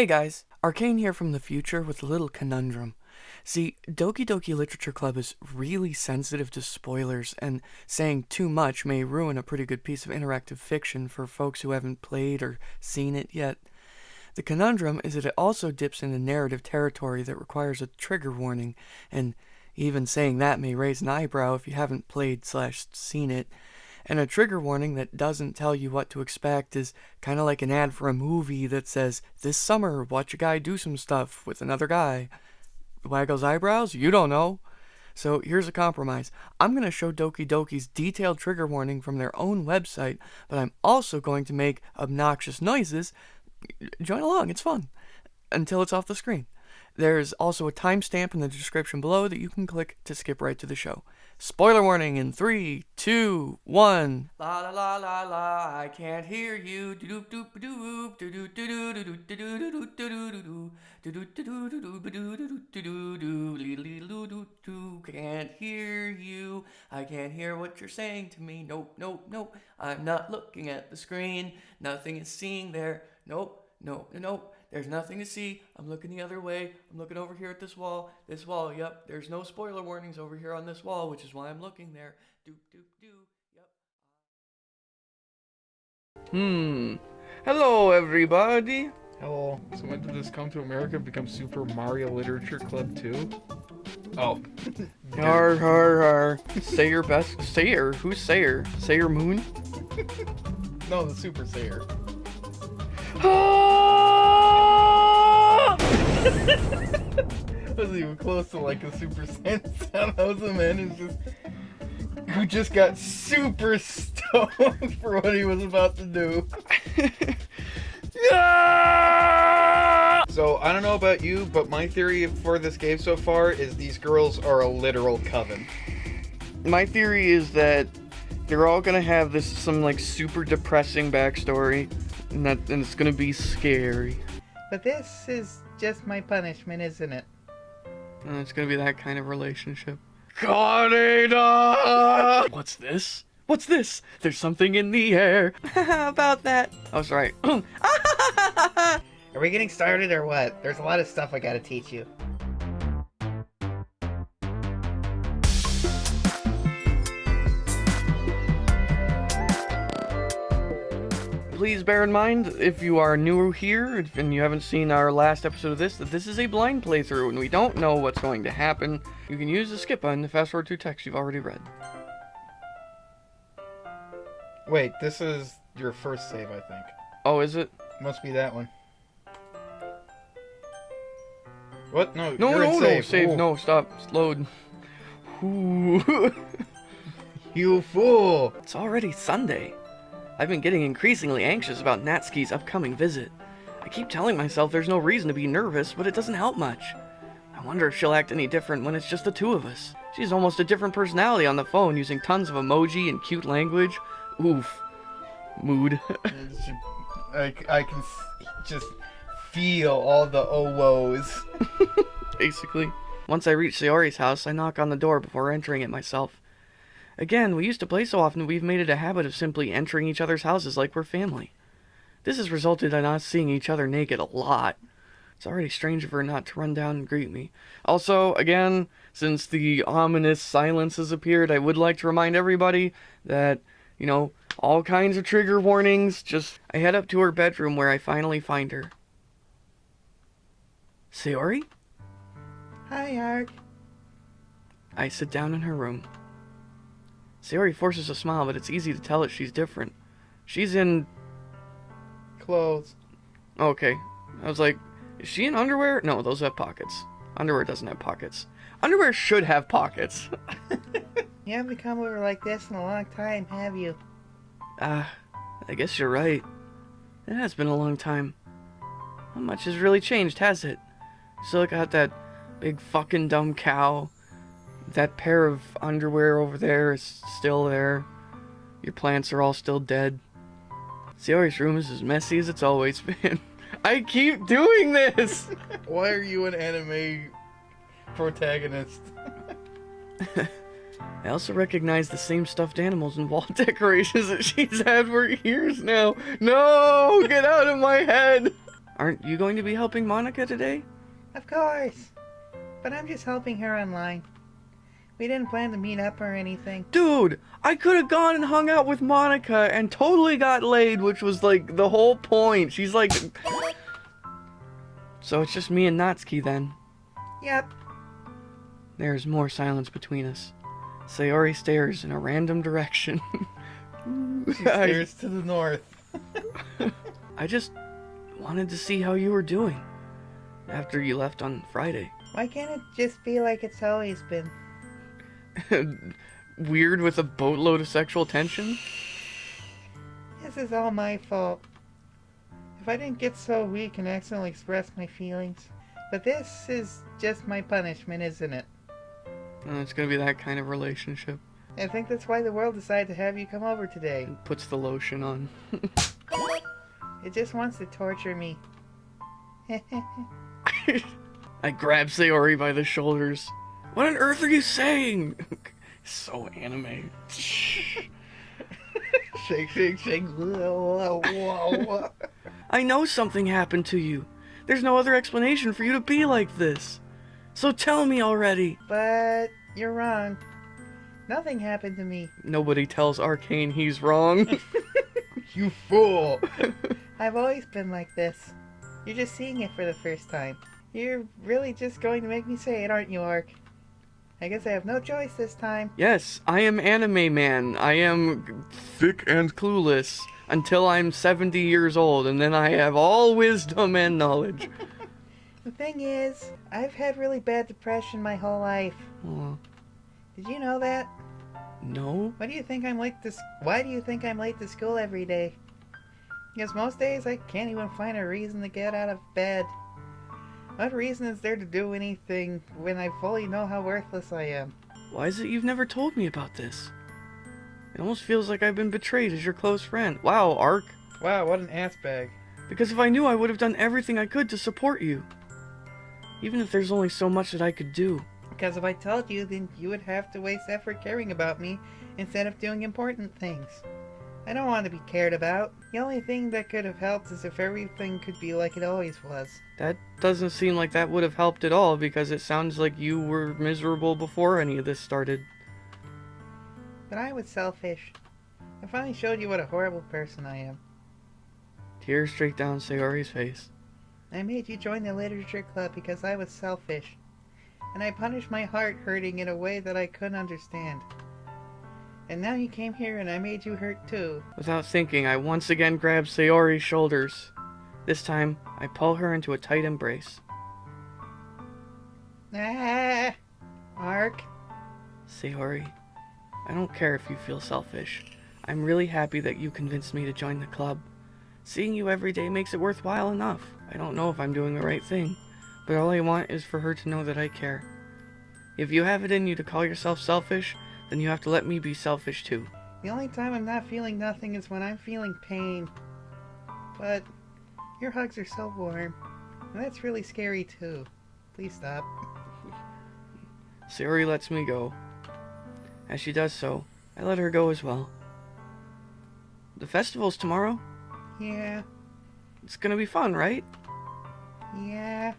Hey guys, Arcane here from the future with a little conundrum. See, Doki Doki Literature Club is really sensitive to spoilers, and saying too much may ruin a pretty good piece of interactive fiction for folks who haven't played or seen it yet. The conundrum is that it also dips into narrative territory that requires a trigger warning, and even saying that may raise an eyebrow if you haven't played slash seen it. And a trigger warning that doesn't tell you what to expect is kind of like an ad for a movie that says, This summer, watch a guy do some stuff with another guy. Waggles eyebrows? You don't know. So here's a compromise. I'm going to show Doki Doki's detailed trigger warning from their own website, but I'm also going to make obnoxious noises. Join along, it's fun. Until it's off the screen. There's also a timestamp in the description below that you can click to skip right to the show. Spoiler warning in three, two, one. La la la la la, I can't hear you. Can't hear you. I can't hear what you're saying to me. Nope, nope, nope. I'm not looking at the screen. Nothing is seeing there. Nope, nope, nope. There's nothing to see. I'm looking the other way. I'm looking over here at this wall. This wall, yep. There's no spoiler warnings over here on this wall, which is why I'm looking there. Doop, doop, doo. Yep. Hmm. Hello, everybody. Hello. So when did this come to America and become Super Mario Literature Club 2? Oh. Har, har, har. Sayer best. Sayer? Who's Sayer? Sayer Moon? no, the Super Sayer. Wasn't even close to like a Super Saiyan sound. That was a man who's just who just got super stoned for what he was about to do. yeah! so I don't know about you, but my theory for this game so far is these girls are a literal coven. My theory is that they're all gonna have this some like super depressing backstory, and that and it's gonna be scary. But this is just my punishment, isn't it? And it's gonna be that kind of relationship. Kaneda! What's this? What's this? There's something in the air. About that. Oh, sorry. Are we getting started or what? There's a lot of stuff I gotta teach you. Please bear in mind, if you are new here and you haven't seen our last episode of this, that this is a blind playthrough and we don't know what's going to happen. You can use the skip button to fast forward to text you've already read. Wait, this is your first save, I think. Oh, is it? Must be that one. What? No, no, no, no, save. save. No, oh. stop. Load. you fool! It's already Sunday. I've been getting increasingly anxious about Natsuki's upcoming visit. I keep telling myself there's no reason to be nervous, but it doesn't help much. I wonder if she'll act any different when it's just the two of us. She's almost a different personality on the phone, using tons of emoji and cute language. Oof. Mood. I, I can just feel all the oh woes. Basically. Once I reach Sayori's house, I knock on the door before entering it myself. Again, we used to play so often we've made it a habit of simply entering each other's houses like we're family. This has resulted in us seeing each other naked a lot. It's already strange of her not to run down and greet me. Also, again, since the ominous silence has appeared, I would like to remind everybody that, you know, all kinds of trigger warnings. Just, I head up to her bedroom where I finally find her. Sayori? Hi, Ark. I sit down in her room. Sayori forces a smile, but it's easy to tell that she's different. She's in... Clothes. Okay. I was like, is she in underwear? No, those have pockets. Underwear doesn't have pockets. Underwear should have pockets. you haven't come over like this in a long time, have you? Ah, uh, I guess you're right. It has been a long time. Not much has really changed, has it? Still got that big fucking dumb cow that pair of underwear over there is still there. Your plants are all still dead. Sayori's room is as messy as it's always been. I keep doing this! Why are you an anime protagonist? I also recognize the same stuffed animals and wall decorations that she's had for years now. No! Get out of my head! Aren't you going to be helping Monika today? Of course. But I'm just helping her online. We didn't plan to meet up or anything. Dude, I could have gone and hung out with Monika and totally got laid, which was like the whole point. She's like. So it's just me and Natsuki then. Yep. There's more silence between us. Sayori stares in a random direction. She stares to the north. I just wanted to see how you were doing after you left on Friday. Why can't it just be like it's always been? Weird with a boatload of sexual tension? This is all my fault. If I didn't get so weak and accidentally express my feelings. But this is just my punishment, isn't it? Uh, it's gonna be that kind of relationship. I think that's why the world decided to have you come over today. Puts the lotion on. It just wants to torture me. I grab Sayori by the shoulders. What on earth are you saying? so anime. Shake, shake, shake. I know something happened to you. There's no other explanation for you to be like this. So tell me already. but you're wrong. Nothing happened to me. Nobody tells Arcane he's wrong. you fool. I've always been like this. You're just seeing it for the first time. You're really just going to make me say it, aren't you, Ark? I guess I have no choice this time. yes, I am anime man. I am thick and clueless until I'm 70 years old, and then I have all wisdom and knowledge. The thing is, I've had really bad depression my whole life. Aw, Did you know that? no? Why do you think I'm late to Why do you think I'm late to school every day? Because most days I can't even find a reason to get out of bed. What reason is there to do anything when I fully know how worthless I am? Why is it you've never told me about this? It almost feels like I've been betrayed as your close friend. Wow, Ark. Wow, what an ass bag. Because if I knew, I would have done everything I could to support you. Even if there's only so much that I could do. Because if I told you, then you would have to waste effort caring about me instead of doing important things. I don't want to be cared about. The only thing that could have helped is if everything could be like it always was. That doesn't seem like that would have helped at all because it sounds like you were miserable before any of this started. But I was selfish. I finally showed you what a horrible person I am. Tears streaked down Sayori's face. I made you join the literature club because I was selfish. And I punished my heart hurting in a way that I couldn't understand. And now you came here and I made you hurt too. Without thinking, I once again grab Sayori's shoulders. This time, I pull her into a tight embrace. Ah, Mark. Sayori, I don't care if you feel selfish. I'm really happy that you convinced me to join the club. Seeing you every day makes it worthwhile enough. I don't know if I'm doing the right thing, but all I want is for her to know that I care. If you have it in you to call yourself selfish, then you have to let me be selfish too. The only time I'm not feeling nothing is when I'm feeling pain. But your hugs are so warm. And that's really scary too. Please stop. Siri lets me go. As she does so, I let her go as well. The festival's tomorrow. Yeah, It's gonna be fun, right? yeah.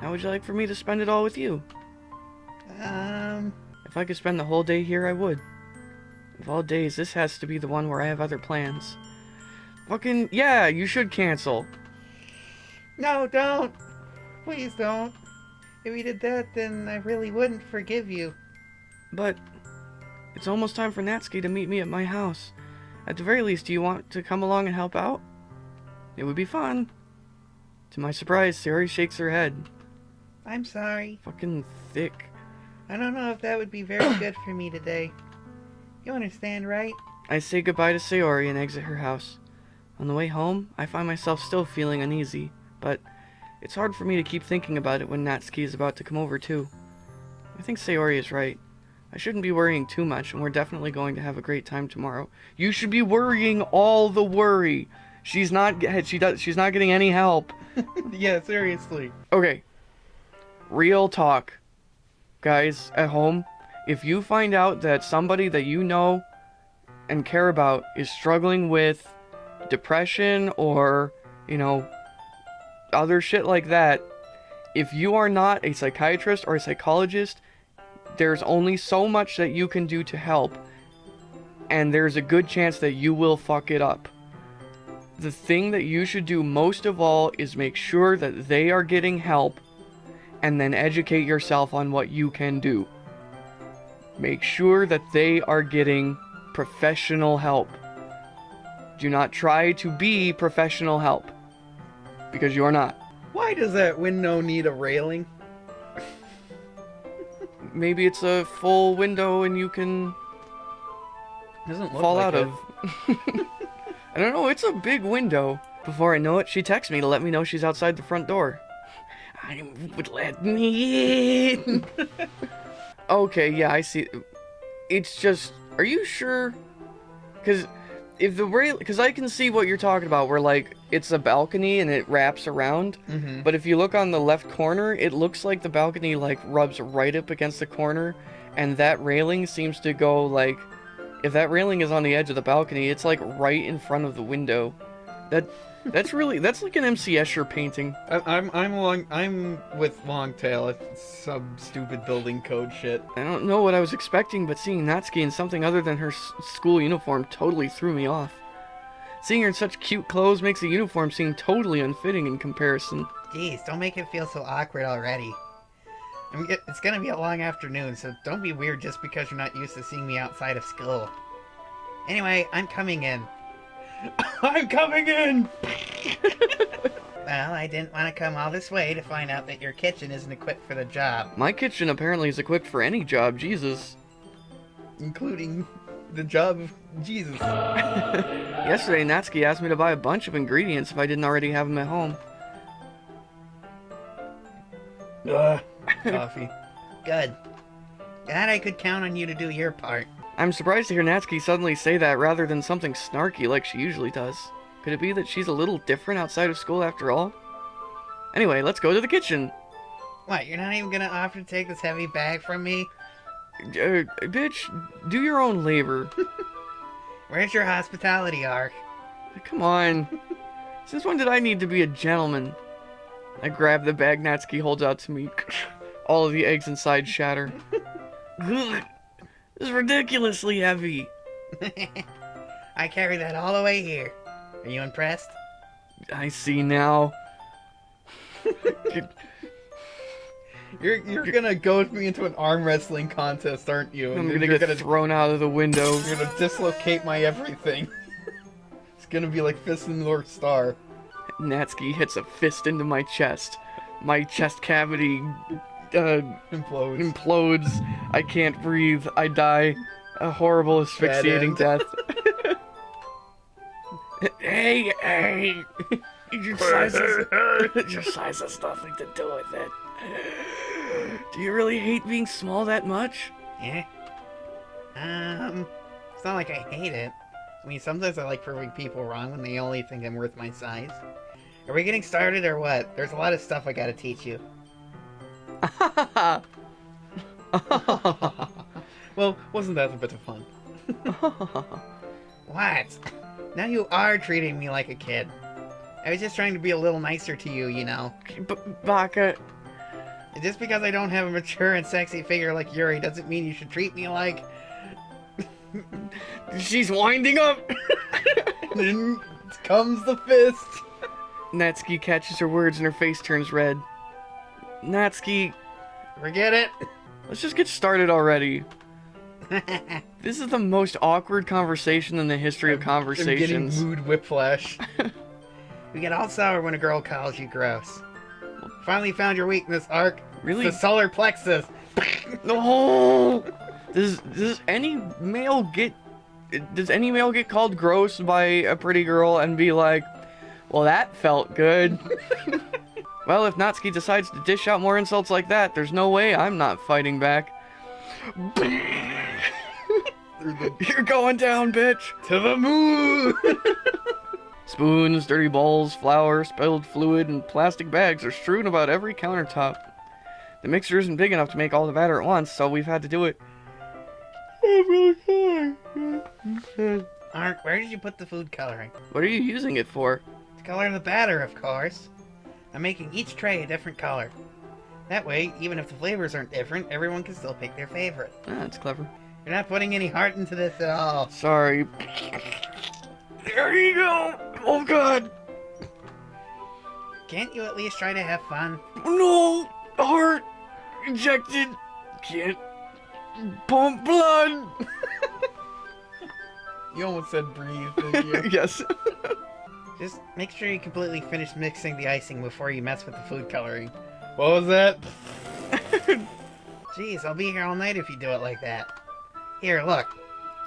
How would you like for me to spend it all with you? Um, If I could spend the whole day here, I would. Of all days, this has to be the one where I have other plans. Fucking, yeah, you should cancel. no, don't. Please don't. If you did that, then I really wouldn't forgive you. But, it's almost time for Natsuki to meet me at my house. At the very least, do you want to come along and help out? It would be fun. To my surprise, Sari shakes her head. I'm sorry. Fucking thick. I don't know if that would be very good for me today. You understand, right? I say goodbye to Sayori and exit her house. On the way home, I find myself still feeling uneasy, but it's hard for me to keep thinking about it when Natsuki is about to come over too. I think Sayori is right. I shouldn't be worrying too much, and we're definitely going to have a great time tomorrow. You should be worrying all the worry. She's not she does she's not getting any help. yeah, seriously. Okay. Real talk. Guys at home, if you find out that somebody that you know and care about is struggling with depression or, you know, other shit like that, if you are not a psychiatrist or a psychologist, there's only so much that you can do to help, and there's a good chance that you will fuck it up. The thing that you should do most of all is make sure that they are getting help and then educate yourself on what you can do. Make sure that they are getting professional help. Do not try to be professional help because you are not. Why does that window need a railing? Maybe it's a full window and you can Doesn't look fall like out it. of. I don't know, it's a big window. Before I know it, she texts me to let me know she's outside the front door. I would let me in. okay, yeah, I see. It's just, are you sure? Because if the rail, because I can see what you're talking about, where like it's a balcony and it wraps around. Mhm. But if you look on the left corner, it looks like the balcony like rubs right up against the corner, and that railing seems to go like, if that railing is on the edge of the balcony, it's like right in front of the window. That that's really that's like an MC Escher painting. I, I'm I'm long I'm with Longtail. It's some stupid building code shit. I don't know what I was expecting, but seeing Natsuki in something other than her s- school uniform totally threw me off. Seeing her in such cute clothes makes the uniform seem totally unfitting in comparison. Geez, don't make it feel so awkward already. I'm get, it's gonna be a long afternoon, so don't be weird just because you're not used to seeing me outside of school. Anyway, I'm coming in. I'm coming in. Well, I didn't want to come all this way to find out that your kitchen isn't equipped for the job. My kitchen apparently is equipped for any job, Jesus. Including the job of Jesus. Yesterday, Natsuki asked me to buy a bunch of ingredients if I didn't already have them at home. Ugh. Coffee. Good. Glad I could count on you to do your part. I'm surprised to hear Natsuki suddenly say that rather than something snarky like she usually does. Could it be that she's a little different outside of school after all? Anyway, let's go to the kitchen. What, you're not even gonna offer to take this heavy bag from me? Uh, bitch, do your own labor. Where's your hospitality arc? Come on. Since when did I need to be a gentleman? I grab the bag Natsuki holds out to me. All of the eggs inside shatter. Ugh, this is ridiculously heavy. I carry that all the way here. Are you impressed? I see now. You're you're gonna go with me into an arm wrestling contest, aren't you? I'm gonna you're get gonna thrown out of the window. you're gonna dislocate my everything. it's gonna be like Fist in the North Star. Natsuki hits a fist into my chest. My chest cavity uh, Implodes. implodes. I can't breathe. I die. A horrible asphyxiating death. hey, hey! Your size, has, your size has nothing to do with it. Do you really hate being small that much? Yeah. Um, it's not like I hate it. I mean, sometimes I like proving people wrong when they only think I'm worth my size. Are we getting started or what? There's a lot of stuff I gotta teach you. well, wasn't that a bit of fun? What? Now you are treating me like a kid. I was just trying to be a little nicer to you, you know. B- Baka, Just because I don't have a mature and sexy figure like Yuri doesn't mean you should treat me like. she's winding up. then comes the fist. Natsuki catches her words and her face turns red. Natsuki, Forget it. let's just get started already. This is the most awkward conversation in the history of conversations. I'm getting mood whiplash. we get all sour when a girl calls you gross. Finally found your weakness, Ark. Really? The solar plexus. No. Does does any male get does any male get called gross by a pretty girl and be like, "Well, that felt good." well, if Natsuki decides to dish out more insults like that, there's no way I'm not fighting back. You're going down, bitch. to the moon. Spoons, dirty bowls, flour, spilled fluid, and plastic bags are strewn about every countertop. The mixer isn't big enough to make all the batter at once, so we've had to do it. I'm really sorry. Ark, where did you put the food coloring? What are you using it for? To color the batter, of course. I'm making each tray a different color. That way, even if the flavors aren't different, everyone can still pick their favorite. Ah, that's clever. You're not putting any heart into this at all. Sorry. There you go. Oh god. Can't you at least try to have fun? No! Heart injected. Can't pump blood. You almost said breathe, didn't you? yes. Just make sure you completely finish mixing the icing before you mess with the food coloring. what was that? Jeez, I'll be here all night if you do it like that. Here, look.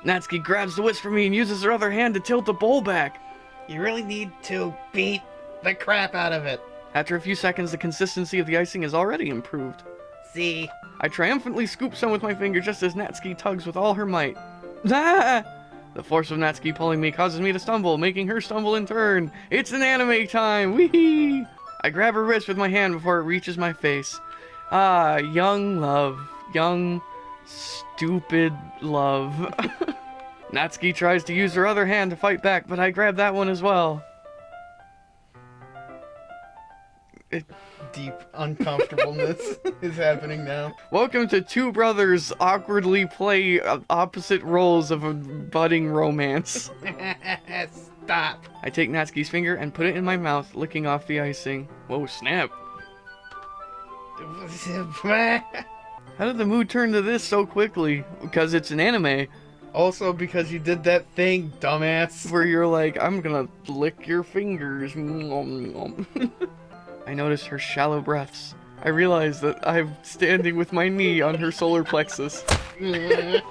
Natsuki grabs the whisk from me and uses her other hand to tilt the bowl back. You really need to beat the crap out of it. After a few seconds, the consistency of the icing is already improved. See? I triumphantly scoop some with my finger just as Natsuki tugs with all her might. Ah! The force of Natsuki pulling me causes me to stumble, making her stumble in turn. It's an anime time! Wee! I grab her wrist with my hand before it reaches my face. Ah, young love. Young, stupid love. Natsuki tries to use her other hand to fight back, but I grab that one as well. Deep uncomfortableness is happening now. Welcome to two brothers awkwardly play uh, opposite roles of a budding romance. Stop. I take Natsuki's finger and put it in my mouth, licking off the icing. Whoa, snap. How did the mood turn to this so quickly? Because it's an anime also because you did that thing, dumbass. where you're like, I'm gonna lick your fingers. I notice her shallow breaths. I realize that I'm standing with my knee on her solar plexus.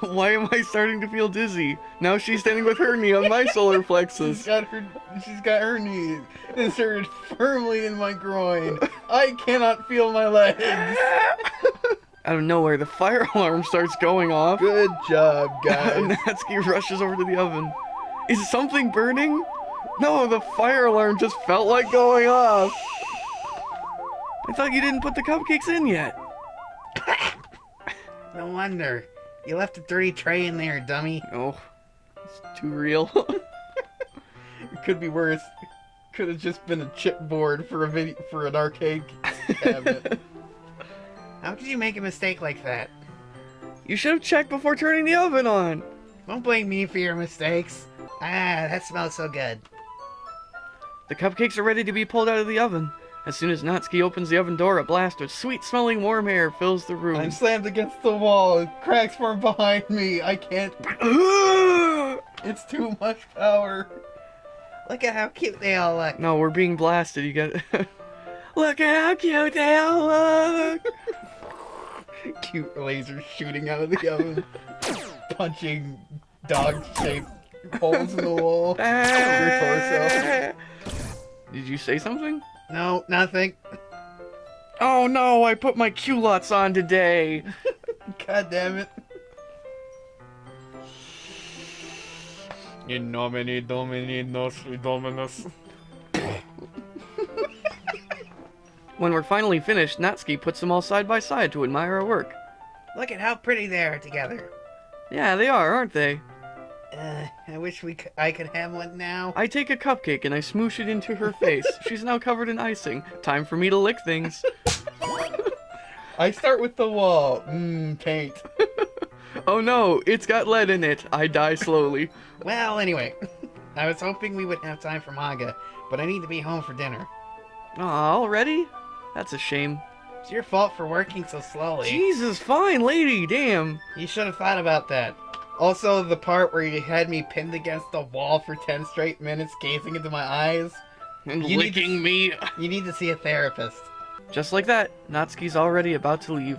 Why am I starting to feel dizzy? Now she's standing with her knee on my solar She's plexus. got her she's got her knee inserted firmly in my groin. I cannot feel my legs. Out of nowhere, the fire alarm starts going off. Good job, guys. Natsuki rushes over to the oven. Is something burning? No, the fire alarm just felt like going off. I thought you didn't put the cupcakes in yet. No wonder. You left a dirty tray in there, dummy. Oh, it's too real. It could be worse. Could have just been a chipboard for a video for an arcade cabinet. How could you make a mistake like that? you should have checked before turning the oven on. Don't blame me for your mistakes. Ah, that smells so good. The cupcakes are ready to be pulled out of the oven. As soon as Natsuki opens the oven door, a blast of sweet-smelling warm air fills the room. I'm slammed against the wall. Cracks form behind me. I can't. It's too much power. Look at how cute they all look. No, we're being blasted. You get. Look at how cute they all look. Cute lasers shooting out of the oven, punching dog-shaped holes in the wall. Your torso. Did you say something? No, nothing. Oh no! I put my culottes on today. God damn it. In nomine domini nostri dominus. When we're finally finished, Natsuki puts them all side by side to admire our work. Look at how pretty they are together. Yeah, they are, aren't they? Uh, I wish we c- I could have one now. I take a cupcake and I smoosh it into her face. She's now covered in icing. Time for me to lick things. I start with the wall. Mmm, paint. Oh no, it's got lead in it. I die slowly. Well, anyway, I was hoping we would have time for manga, but I need to be home for dinner. Aw, already? That's a shame. It's your fault for working so slowly. Jesus, fine lady, damn. You should have thought about that. Also, the part where you had me pinned against the wall for 10 straight minutes, gazing into my eyes. And You need to- licking me. You need to see a therapist. Just like that, Natsuki's already about to leave.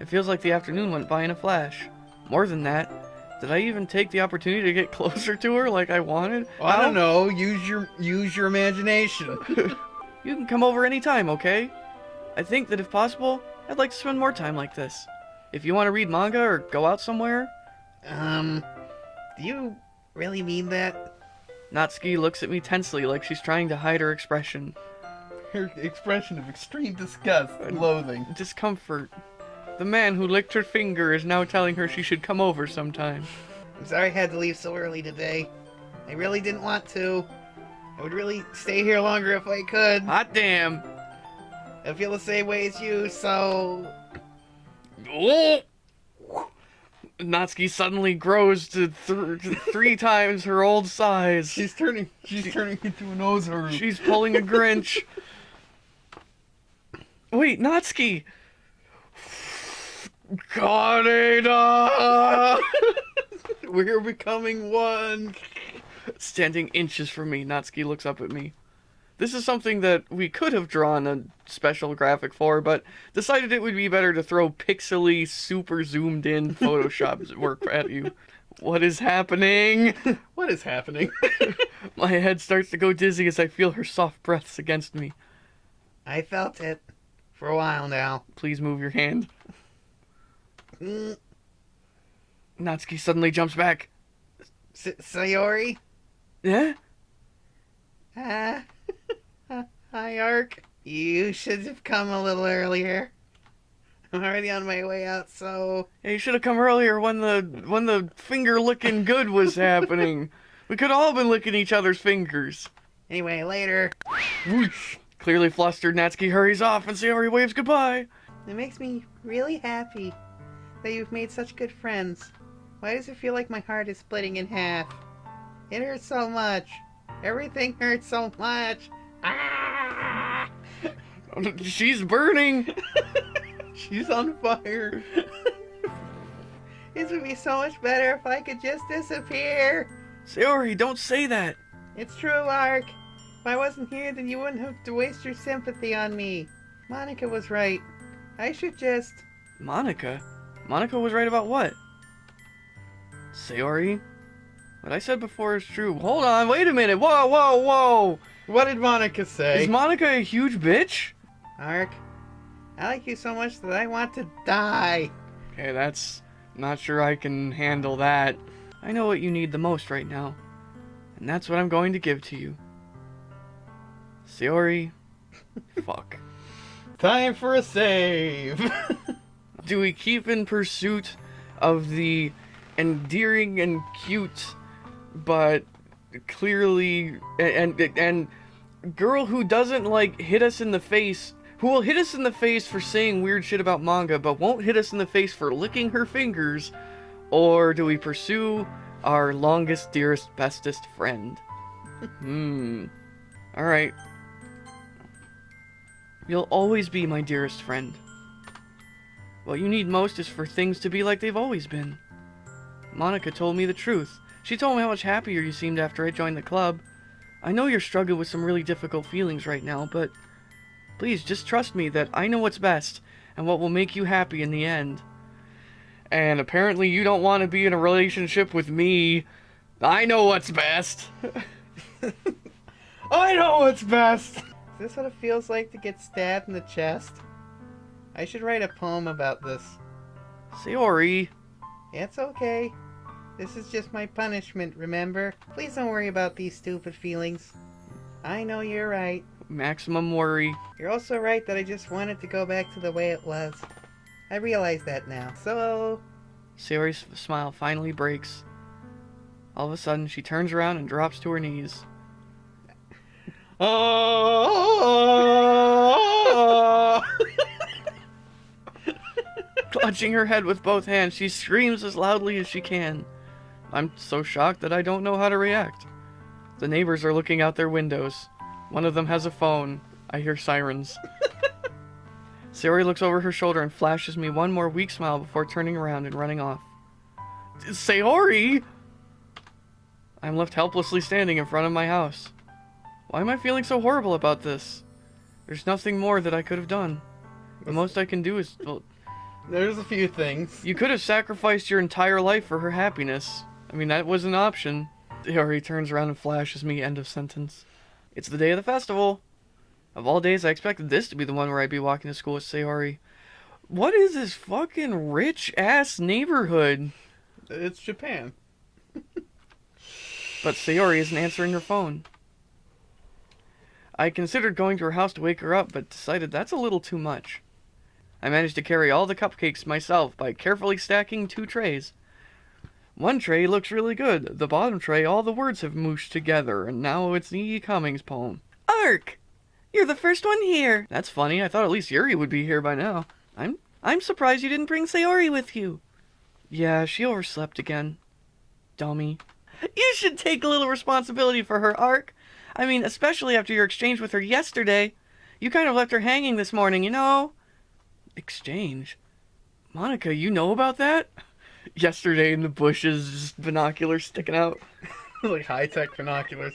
It feels like the afternoon went by in a flash. More than that, did I even take the opportunity to get closer to her like I wanted? Well, I don't know. Use your use your imagination. You can come over anytime, okay? I think that if possible, I'd like to spend more time like this. If you want to read manga or go out somewhere, Um, do you really mean that? Natsuki looks at me tensely like she's trying to hide her expression. Her expression of extreme disgust and loathing. Discomfort. The man who licked her finger is now telling her she should come over sometime. I'm sorry I had to leave so early today. I really didn't want to. I I would really stay here longer if I could. Hot damn. I feel the same way as you, so Oh! Natsuki suddenly grows to, th- three times her old size. She's turning. She's turning into a nose haru. She's pulling a Grinch. Wait, Natsuki! Kaneda! We're becoming one. Standing inches from me, Natsuki looks up at me. This is something that we could have drawn a special graphic for, but decided it would be better to throw pixely, super zoomed in Photoshop work at you. What is happening? What is happening? My head starts to go dizzy as I feel her soft breaths against me. I felt it for a while now. Please move your hand. Mm, Natsuki suddenly jumps back. S- Sayori? Yeah? Ah. Hi, Ark. You should have come a little earlier. I'm already on my way out, so. Yeah, you should have come earlier when the when the finger licking good was happening. We could all have been licking each other's fingers. Anyway, later. Whoosh. Clearly flustered, Natsuki hurries off and Sayori waves goodbye. It makes me really happy that you've made such good friends. Why does it feel like my heart is splitting in half? It hurts so much. Everything hurts so much. Ah! She's burning. She's on fire. This would be so much better if I could just disappear. Sayori, don't say that. It's true, Ark. If I wasn't here, then you wouldn't have to waste your sympathy on me. Monika was right. I should just. Monika? Monika was right about what? Sayori? What I said before is true. Hold on, wait a minute. Whoa, whoa, whoa. What did Monika say? Is Monika a huge bitch? Ark, I like you so much that I want to die. Okay, that's not sure I can handle that. I know what you need the most right now, and that's what I'm going to give to you. Sayori, fuck. Time for a save. Do we keep in pursuit of the endearing and cute, but clearly and and, and girl who doesn't like hit us in the face? Who will hit us in the face for saying weird shit about manga, but won't hit us in the face for licking her fingers? Or do we pursue our longest, dearest, bestest friend? hmm. Alright. You'll always be my dearest friend. What you need most is for things to be like they've always been. Monika told me the truth. She told me how much happier you seemed after I joined the club. I know you're struggling with some really difficult feelings right now, but please just trust me that I know what's best and what will make you happy in the end. And apparently you don't want to be in a relationship with me. I know what's best. I know what's best. Is this what it feels like to get stabbed in the chest? I should write a poem about this. Sayori. It's okay. This is just my punishment, remember? Please don't worry about these stupid feelings. I know you're right. Maximum worry. You're also right that I just wanted to go back to the way it was. I realize that now. So, Sayori's smile finally breaks. All of a sudden, she turns around and drops to her knees. Oh. Clutching her head with both hands, she screams as loudly as she can. I'm so shocked that I don't know how to react. The neighbors are looking out their windows. One of them has a phone. I hear sirens. Sayori looks over her shoulder and flashes me one more weak smile before turning around and running off. Sayori! I'm left helplessly standing in front of my house. Why am I feeling so horrible about this? There's nothing more that I could have done. The most I can do is. Well, There's a few things. you could have sacrificed your entire life for her happiness. I mean, that was an option. Sayori turns around and flashes me, end of sentence. It's the day of the festival. Of all days, I expected this to be the one where I'd be walking to school with Sayori. What is this fucking rich ass neighborhood? It's Japan. But Sayori isn't answering her phone. I considered going to her house to wake her up, but decided that's a little too much. I managed to carry all the cupcakes myself by carefully stacking two trays. One tray looks really good. The bottom tray, all the words have mooshed together, and now it's an E. Cummings poem. Ark! You're the first one here. That's funny. I thought at least Yuri would be here by now. I'm I'm surprised you didn't bring Sayori with you. Yeah, she overslept again. Dummy. You should take a little responsibility for her, Ark. I mean, especially after your exchange with her yesterday. You kind of left her hanging this morning, you know? Exchange? Monika, you know about that? Yesterday in the bushes, just binoculars sticking out. like high tech binoculars.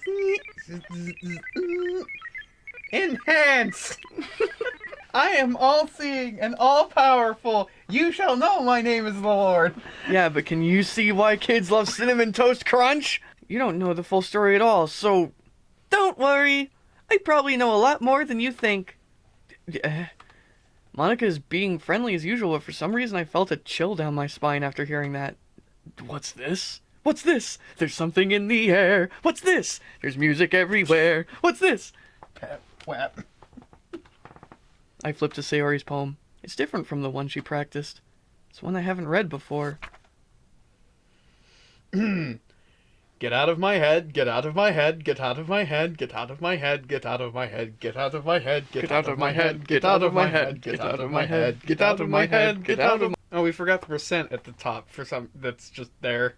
Enhance! I am all seeing and all powerful. You shall know my name is the Lord. Yeah, but can you see why kids love Cinnamon Toast Crunch? You don't know the full story at all, so don't worry. I probably know a lot more than you think. Eh? Monika is being friendly as usual, but for some reason I felt a chill down my spine after hearing that. What's this? What's this? There's something in the air. What's this? There's music everywhere. What's this? Pep, whap. I flipped to Sayori's poem. It's different from the one she practiced. It's one I haven't read before. Get out of my head, get out of my head, get out of my head, get out of my head, get out of my head, get out of my head, get out of my head, get out of my head, get out of my head, get out of my head, get out of my Oh, we forgot the percent at the top for some that's just there.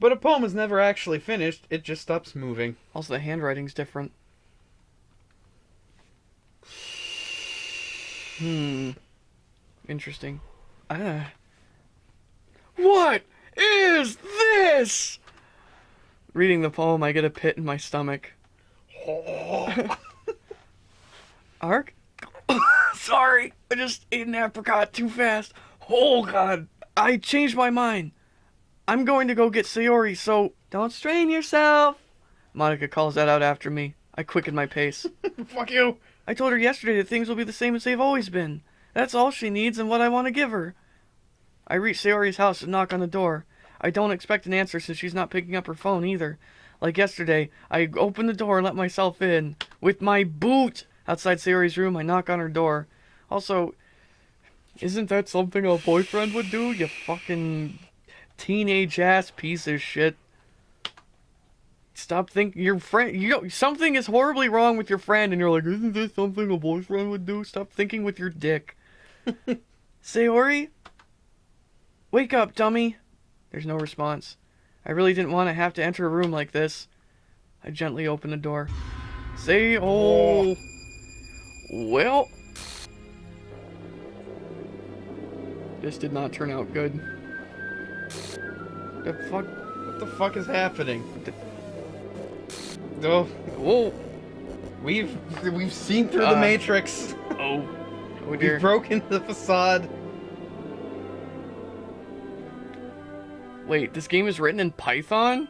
But a poem is never actually finished, it just stops moving. Also, the handwriting's different. Hmm. Interesting. Ah. What is this? Reading the poem, I get a pit in my stomach. Ark? Sorry, I just ate an apricot too fast. Oh god, I changed my mind. I'm going to go get Sayori, so don't strain yourself. Monika calls that out after me. I quicken my pace. Fuck you! I told her yesterday that things will be the same as they've always been. That's all she needs and what I want to give her. I reach Sayori's house and knock on the door. I don't expect an answer since she's not picking up her phone either. Like yesterday, I open the door and let myself in. With my boot! Outside Sayori's room, I knock on her door. Also, isn't that something a boyfriend would do, you fucking teenage ass piece of shit? Stop thinking your friend. You know, something is horribly wrong with your friend, and you're like, isn't this something a boyfriend would do? Stop thinking with your dick. Sayori, wake up, dummy. There's no response. I really didn't want to have to enter a room like this. I gently open the door. Say, oh, well, this did not turn out good. The fuck? What the fuck is happening? Oh, Whoa! we've we've seen through Uh, the matrix. Oh, oh We've dear. broken the facade. Wait, this game is written in Python?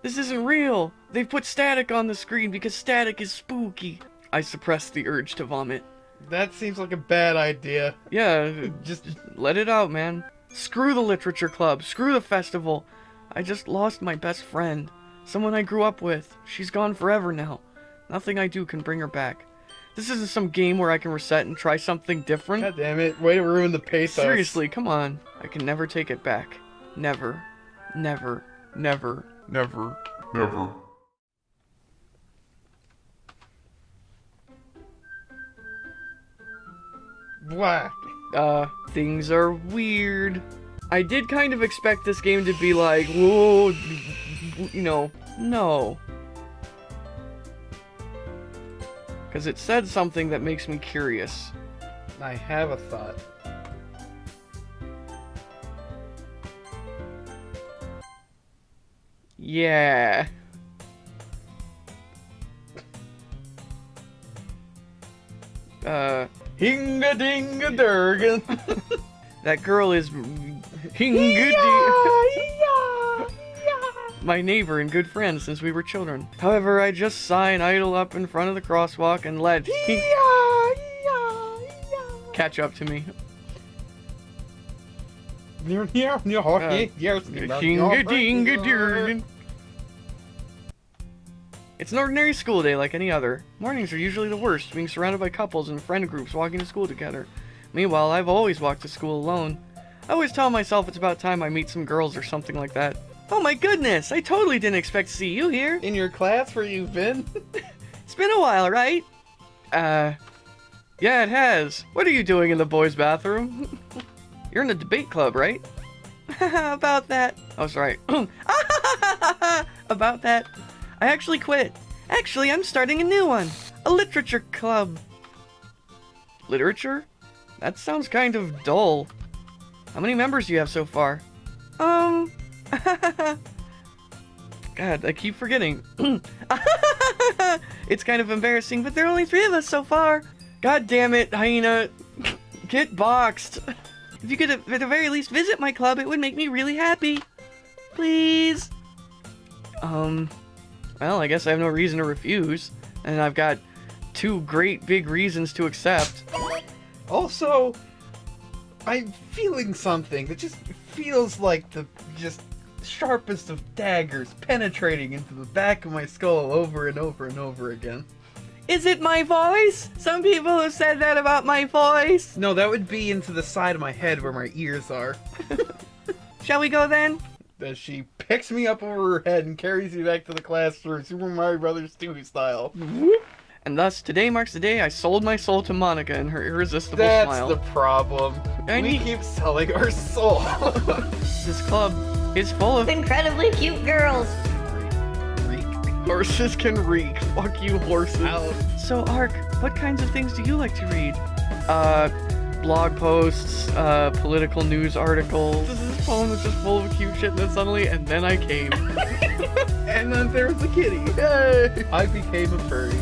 This isn't real! They've put static on the screen because static is spooky. I suppressed the urge to vomit. That seems like a bad idea. Yeah, Just let it out, man. Screw the literature club. Screw the festival. I just lost my best friend. Someone I grew up with. She's gone forever now. Nothing I do can bring her back. This isn't some game where I can reset and try something different. God damn it! Way to ruin the pathos. Seriously, come on. I can never take it back. Never. Never. Never. Never. Never. Whack. uh, things are weird. I did kind of expect this game to be like, whoa, you know, no. Because it said something that makes me curious. I have a thought. Yeah. Uh, Hinga dinga durgan. that girl is Hingadi. my neighbor and good friend since we were children. However, I just sigh and idle up in front of the crosswalk and let catch up to me. Hinga-dinga-durgan. It's an ordinary school day like any other. Mornings are usually the worst, being surrounded by couples and friend groups walking to school together. Meanwhile, I've always walked to school alone. I always tell myself it's about time I meet some girls or something like that. Oh my goodness, I totally didn't expect to see you here. In your class where you've been? It's been a while, right? Uh, yeah, it has. What are you doing in the boys' bathroom? You're in the debate club, right? About that. Oh, sorry. About that. I actually quit. Actually, I'm starting a new one. A literature club. Literature? That sounds kind of dull. How many members do you have so far? Um. God, I keep forgetting. it's kind of embarrassing, but there are only three of us so far. God damn it, Hyena. Get boxed. If you could, at the very least, visit my club, it would make me really happy. Please. Um, well, I guess I have no reason to refuse. And I've got two great big reasons to accept. Also, I'm feeling something that just feels like the just sharpest of daggers penetrating into the back of my skull over and over and over again. Is it my voice? Some people have said that about my voice. No, that would be into the side of my head where my ears are. Shall we go then? As she picks me up over her head and carries me back to the classroom, Super Mario Brothers 2 style. And thus, today marks the day I sold my soul to Monika and her irresistible That's smile. the problem. I we need- keep selling our soul. This club is full of Incredibly cute girls. Reek. horses can reek. Fuck you, horses. Out. So, Ark, what kinds of things do you like to read? Uh, blog posts, uh, political news articles. This phone was just full of cute shit, and then suddenly, and then I came. And then there was a kitty. Yay! I became a furry.